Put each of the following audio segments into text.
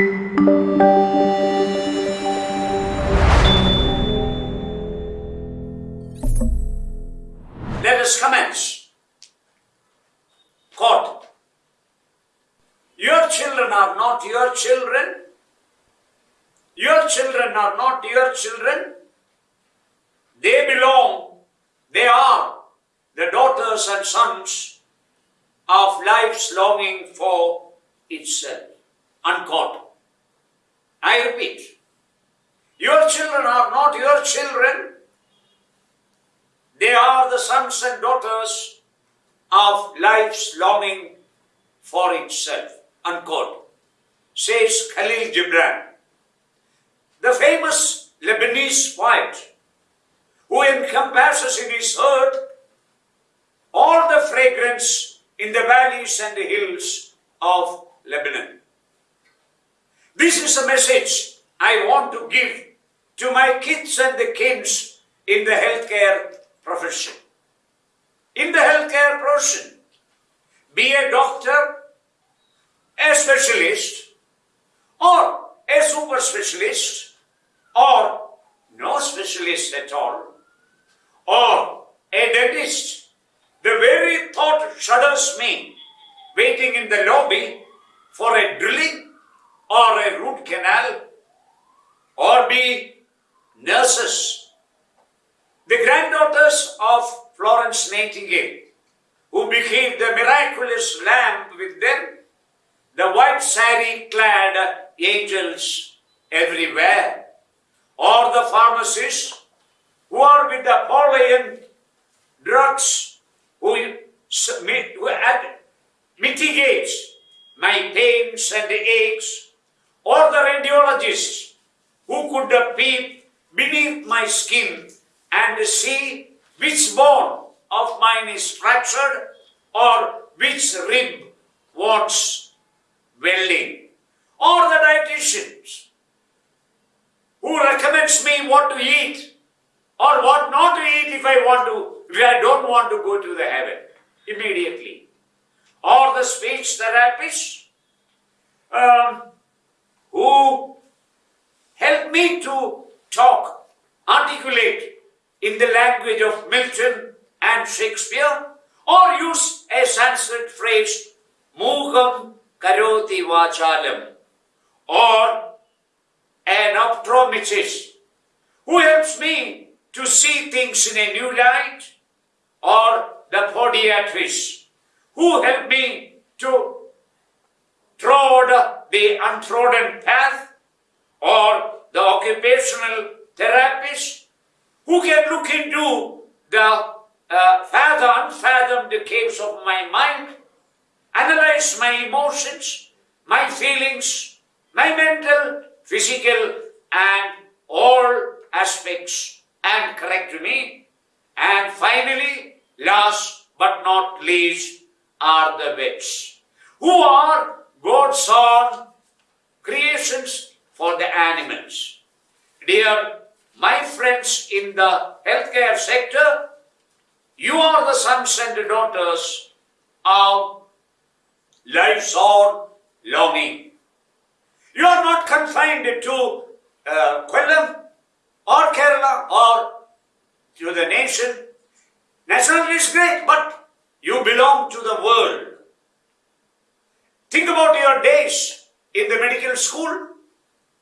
Let us commence. Quote Your children are not your children. Your children are not your children. They belong, they are the daughters and sons of life's longing for itself. Unquote. I repeat, your children are not your children. They are the sons and daughters of life's longing for itself. Unquote. Says Khalil Gibran. The famous Lebanese poet who encompasses in his heart all the fragrance in the valleys and the hills of Lebanon. This is a message I want to give to my kids and the kids in the healthcare profession. In the healthcare profession, be a doctor, a specialist, or a super specialist, or no specialist at all, or a dentist. The very thought shudders me waiting in the lobby for a drilling or a root canal or be nurses. The granddaughters of Florence Nightingale, who became the miraculous lamb with them, the white sari clad angels everywhere, or the pharmacists who are with the Napoleon drugs who, who mitigates my pains and the aches, or the radiologists who could peep beneath my skin and see which bone of mine is fractured or which rib wants welding, or the dietitians who recommends me what to eat or what not to eat if I want to, if I don't want to go to the heaven immediately. Or the speech therapists um, who help me to talk, articulate in the language of Milton and Shakespeare, or use a Sanskrit phrase, Mugham Karoti Vachalam, or an optometrist who helps me to see things in a new light, or the podiatrist who help me to trod the untrodden path, or the occupational therapist who can look into the uh, fathom, unfathomed caves of my mind, analyze my emotions, my feelings, my mental, physical, and all aspects, and correct me. And finally, last but not least, are the vets, who are God's own creations for the animals. Dear my friends in the healthcare sector, you are the sons and daughters of life's own longing. You are not confined to uh, or Kerala or to the nation. Nationality is great, but you belong to the world. Think about your days in the medical school.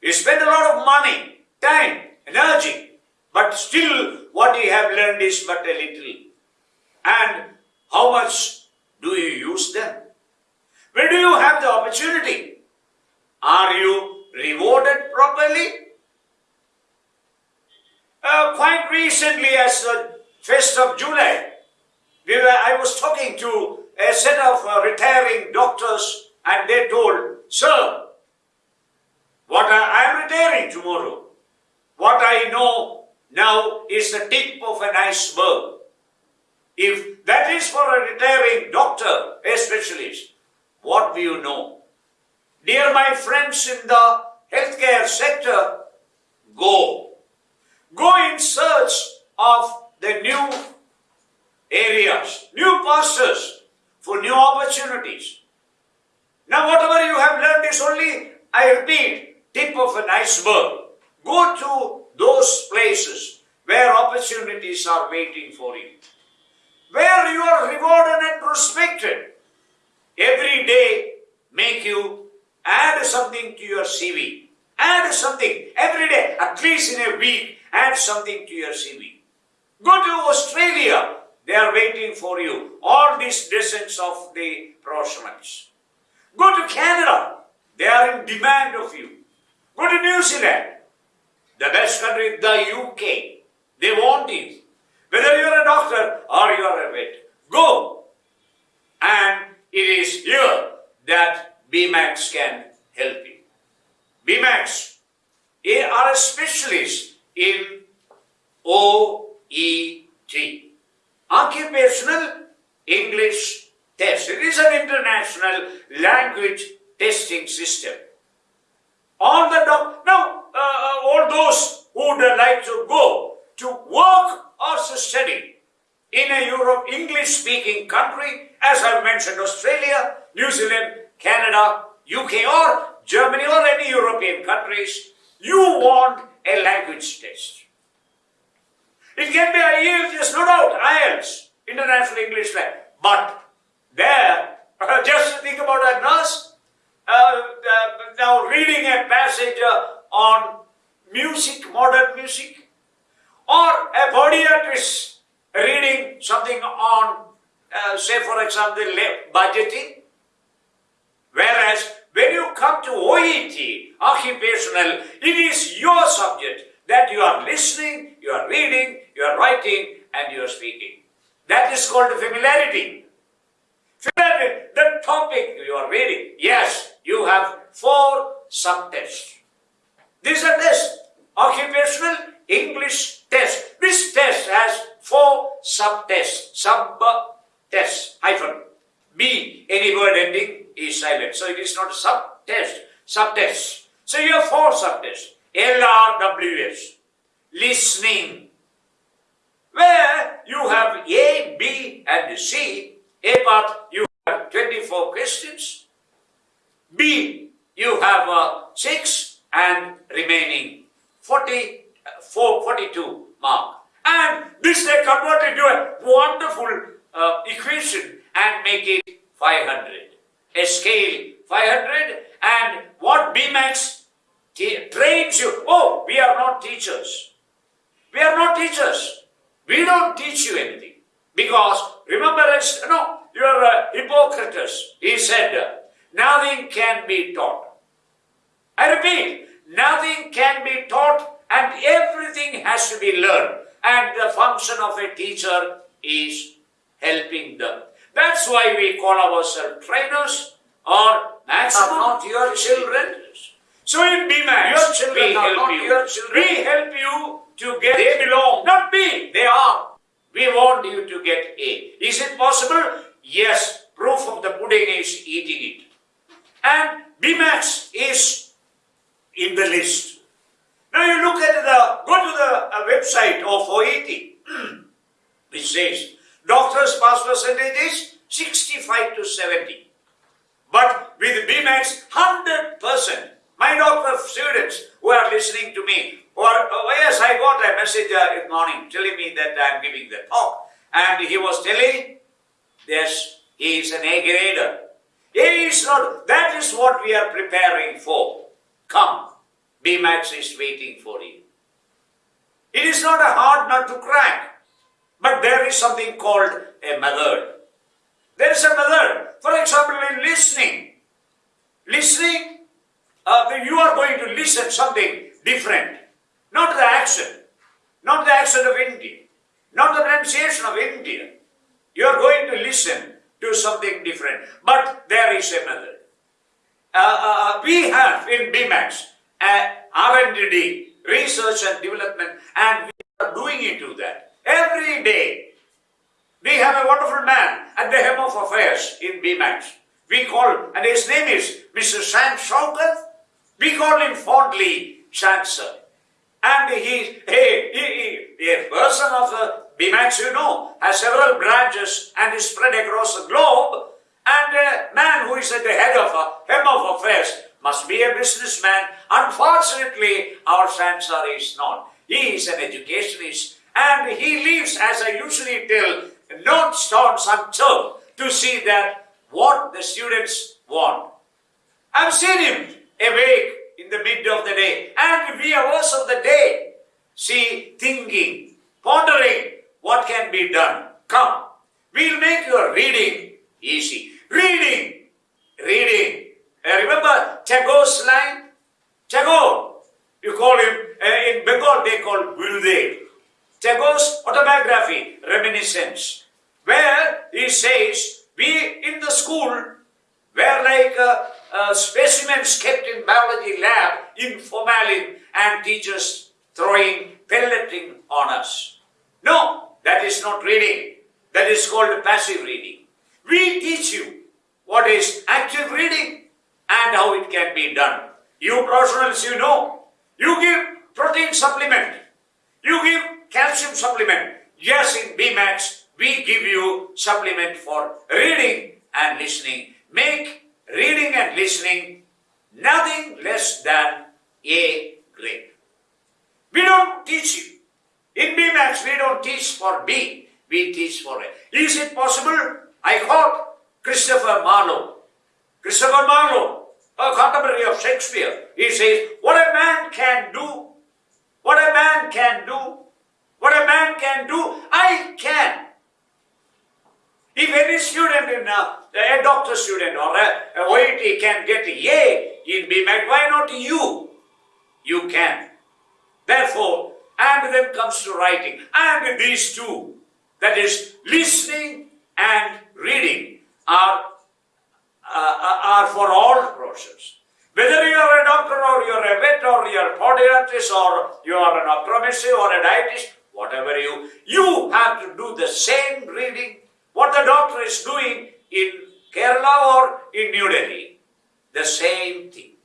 You spend a lot of money, time, energy, but still what you have learned is but a little. And how much do you use them? When do you have the opportunity? Are you rewarded properly? Uh, quite recently, as the 1st of July, we were, I was talking to a set of uh, retiring doctors and they told, Sir, what I, am retiring tomorrow. What I know now is the tip of an iceberg. If that is for a retiring doctor, a specialist, what do you know? Dear my friends in the healthcare sector. Go in search of the new areas, new pastures for new opportunities. Now, whatever you have learned is only I repeat, tip of an iceberg. Go to those places where opportunities are waiting for you, where you are rewarded and respected. Every day, make you add something to your CV. Add something every day, at least in a week, add something to your CV. Go to Australia, they are waiting for you. All these dozens of the professionals. Go to Canada, they are in demand of you. Go to New Zealand, the best country, the UK, they want you. Whether you are a doctor or you are a vet, go. And it is here that BMAX can help you. BMAX they are a specialist in OET, Occupational English Test. It is an international language testing system. All the doc- now, uh, uh, all those who would like to go to work or to study in a Europe English-speaking country, as I have mentioned, Australia, New Zealand, Canada, UK, or Germany, or any European countries, you want a language test. It can be IELTS, no doubt, IELTS, International English Language. But there, just think about a nurse uh, uh, now reading a passage uh, on music, modern music, or a podiatrist reading something on, uh, say for example, budgeting. Whereas when you come to OET, occupational, it is your subject that you are listening, you are reading, you are writing, and you are speaking. That is called familiarity. Familiarity, the topic you are reading. Yes, you have four subtests. This is a test, occupational English test. This test has four subtests, sub-tests, hyphen. B, any word ending is silent. So it is not a sub-test, subtest. So you have four subtests. LRWS, listening, where you have A, B, and C. A part you have 24 questions. B, you have uh, 6 and remaining 40, uh, 4, 42 mark. And this they convert into a wonderful uh, equation and make it 500. A scale 500 and what BMAX trains you. Oh, we are not teachers. We are not teachers. We don't teach you anything. Because, remember, no, you are a Hippocrates. He said, nothing can be taught. I repeat, nothing can be taught and everything has to be learned. And the function of a teacher is helping them. That's why we call ourselves trainers or maximum. Not your children. So in BMAX, your children we help you. Your children. We help you to get. They belong, not me. They are. We want you to get A. Is it possible? Yes. Proof of the pudding is eating it. And BMAX is in the list. Now you look at the, go to the uh, website of OET, which says doctors pass percentage is 65 to 70. But with BMAX, 100%. My doctor students who are listening to me, or oh, yes, I got a message uh, in morning telling me that I am giving the talk, and he was telling, yes, he is an A grader. Not. That is what we are preparing for. Come, BMAX is waiting for you. It is not a hard nut to crack, but there is something called a method. There is a method. For example, in listening. Listening uh, you are going to listen something different. Not the accent, not the accent of India, not the pronunciation of India. You are going to listen to something different. But there is a method. Uh, uh, we have in BMAX uh, R&D, research and development, and we are doing into that. Every day, we have a wonderful man at the helm of affairs in BMAX. We call, and his name is Mr. Sam Shaukat. We call him fondly Chancellor. And he, he, he, he, a person of the BMAX, you know, has several branches and is spread across the globe. And a man who is at the head of a hem of affairs, must be a businessman. Unfortunately, our Sansar is not. He is an educationist and he leaves, as I usually tell, not stones unturned to see that what the students want. I've seen him awake in the mid of the day and three hours of the day. See, thinking, pondering what can be done. Come, we'll make your reading easy. Reading, reading. Uh, remember Tagore's line? Tagore, you call him, uh, in Bengal they call Gurudev. Tagore's autobiography, Reminiscence, where he says, we in the school were like uh, uh, specimens kept in biology lab in formalin and teachers throwing pelleting on us. No, that is not reading. That is called passive reading. We teach you what is active reading and how it can be done. You professionals, you know, you give protein supplement, you give calcium supplement. Yes, in BMAX, we give you supplement for reading and listening. Make reading and listening nothing less than A grade. We don't teach you. In BMAX, we don't teach for B, we teach for A. Is it possible? I quote Christopher Marlowe. Christopher Marlowe, a contemporary of Shakespeare, he says, What a man can do, what a man can do, what a man can do, I can. If any student in a, a doctor student or a, a OIT can get A in BMAX, why not you? You can. Therefore, and then comes to writing. And these two, that is listening and reading, are, uh, are for all professions. Whether you are a doctor or you are a vet or you are a podiatrist or you are an optometrist or a dietist, whatever you, you have to do the same reading what the doctor is doing in Kerala or in New Delhi. The same thing.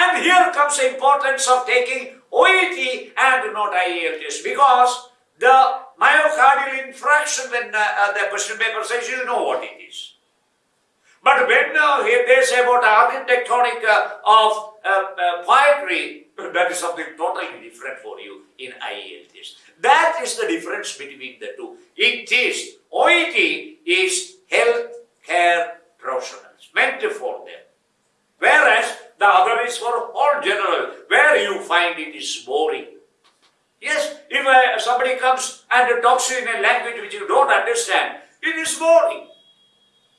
And here comes the importance of taking OET and not IELTS because the myocardial infarction when uh, uh, the question paper says you know what it is. But when uh, they say about architectonic uh, of uh, uh, poetry, that is something totally different for you in IELTS. That is the difference between the two. It is, OET is health care professionals, meant for them. Whereas the other is for all general, where you it is boring. Yes, if uh, somebody comes and talks to you in a language which you don't understand, it is boring.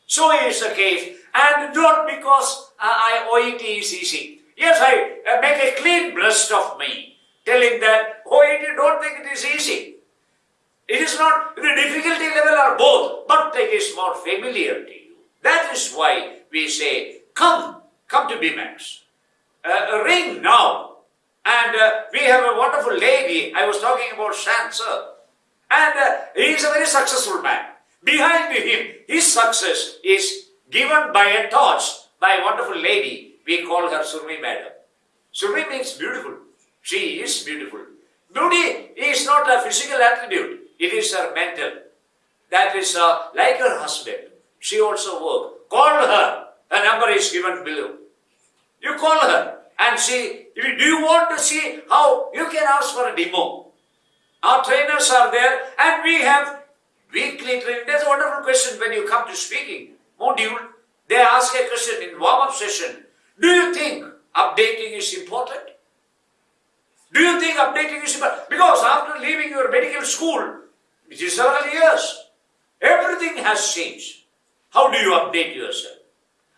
So is the case, and not because uh, I, OET is easy. Yes, I uh, make a clean breast of me, telling that OET don't think it is easy. It is not, the difficulty level are both, but it is more familiar to you. That is why we say, come, come to BMAX. Uh, ring now. And uh, we have a wonderful lady, I was talking about Shan sir. And uh, he is a very successful man. Behind him, his success is given by a torch by a wonderful lady. We call her Surmi Madam. Surmi means beautiful. She is beautiful. Beauty is not a physical attribute. It is her mental. That is uh, like her husband. She also work. Call her. Her number is given below. You call her and see, do you want to see how you can ask for a demo? Our trainers are there and we have weekly training. There's a wonderful question when you come to speaking module. They ask a question in warm-up session. Do you think updating is important? Do you think updating is important? Because after leaving your medical school, which is several years, everything has changed. How do you update yourself?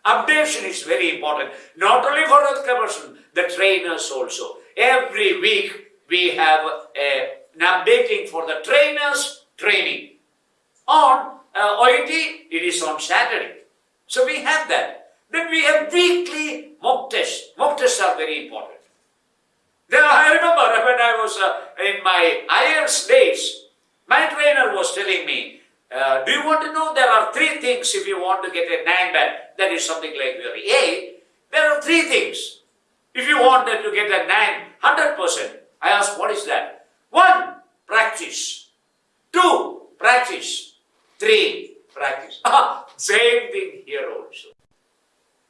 Updation is very important, not only for the person, the trainers also. Every week we have a, an updating for the trainers training. On uh, OIT, it is on Saturday. So we have that. Then we have weekly mock tests. Mock tests are very important. Then I remember when I was uh, in my IELTS days, my trainer was telling me, uh, do you want to know there are three things if you want to get a nine band? That is something like your A. There are three things. If you wanted to get a nine, hundred percent I ask, what is that? One, practice. Two, practice. Three, practice. Same thing here also.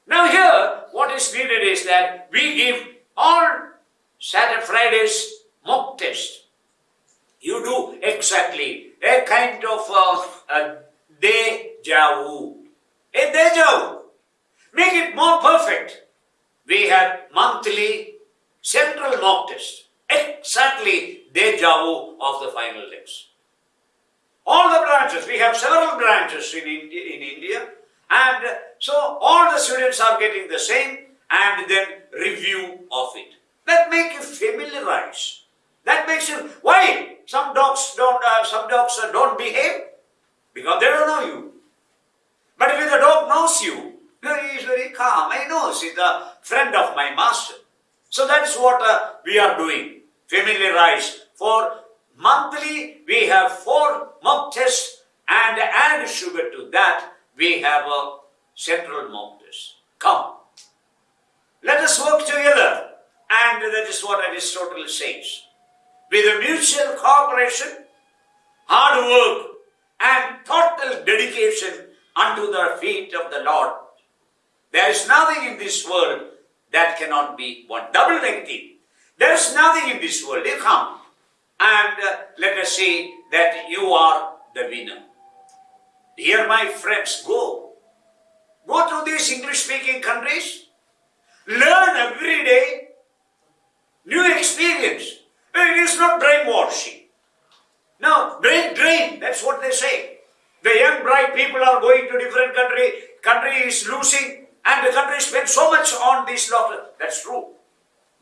Now, here, what is needed is that we give all Saturday, Fridays mock test. You do exactly a kind of uh, a deja vu. A deja vu. Make it more perfect. We have monthly central mock test. Exactly deja vu of the final test. All the branches, we have several branches in India, in India and so all the students are getting the same and then review of it. That makes you familiarize. That makes you, why? Some dogs don't, uh, some dogs uh, don't behave because they don't know you. But if the dog knows you, he is very calm. I know he's a friend of my master. So that's what uh, we are doing. Family Familiarize. For monthly, we have four mock tests and add sugar to that, we have a central mock test. Come. Let us work together. And that is what Aristotle says. With a mutual cooperation, hard work, and total dedication unto the feet of the Lord, there is nothing in this world that cannot be won. Double negative. There is nothing in this world. You come and uh, let us say that you are the winner. Dear my friends, go. Go to these English speaking countries. Learn every day. New experience. It is not brainwashing. No, brain drain. That's what they say. The young bright people are going to different country. Country is losing and the country spends so much on this lockdown. That's true.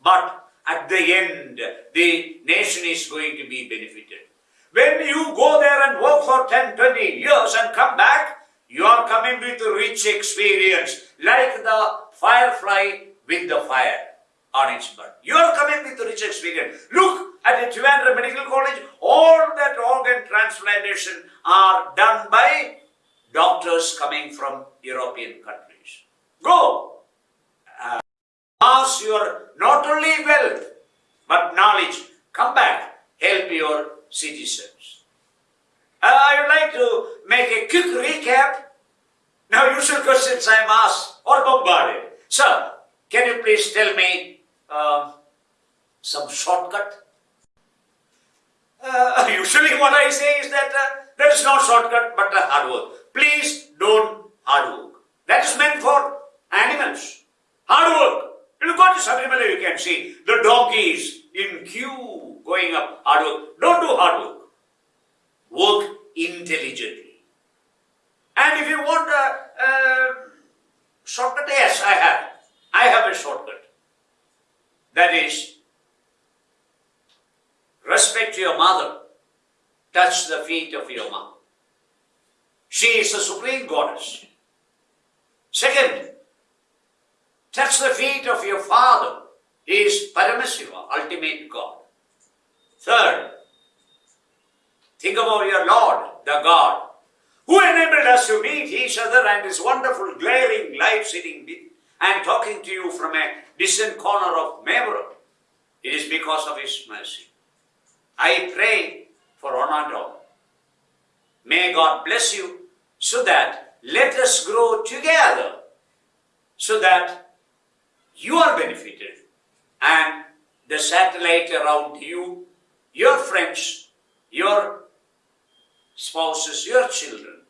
But at the end, the nation is going to be benefited. When you go there and work for 10, 20 years and come back, you are coming with a rich experience, like the firefly with the fire on its. You are coming with rich experience. Look at the Trivandrum Medical College, all that organ transplantation are done by doctors coming from European countries. Go! Uh, pass your not only wealth, but knowledge. Come back, help your citizens. Uh, I would like to make a quick recap. Now, usual questions I'm asked or bombarded. Sir, can you please tell me uh, some shortcut? Uh, usually what I say is that uh, there is no shortcut but a hard work. Please don't hard work. That is meant for animals. Hard work. You go to Sabarimala, you can see the donkeys in queue going up. Hard work. Don't do hard work. Work intelligently. And if you want a, a shortcut, yes, I have. I have a shortcut. That is, respect your mother. Touch the feet of your mother. She is the supreme goddess. Second, touch the feet of your father. He is Paramasiva, ultimate God. Third, think about your Lord, the God, who enabled us to meet each other and his wonderful glaring life sitting and talking to you from a distant corner of Maybury. It is because of his mercy. I pray for Onadom. May God bless you so that let us grow together so that you are benefited and the satellite around you, your friends, your spouses, your children.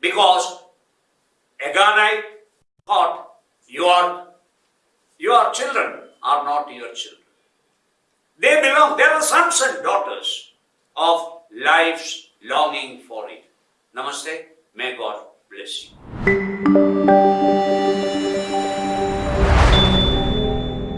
Because Agonite thought your, your children are not your children. They belong, they are sons and daughters of life's longing for it. Namaste. May God bless you.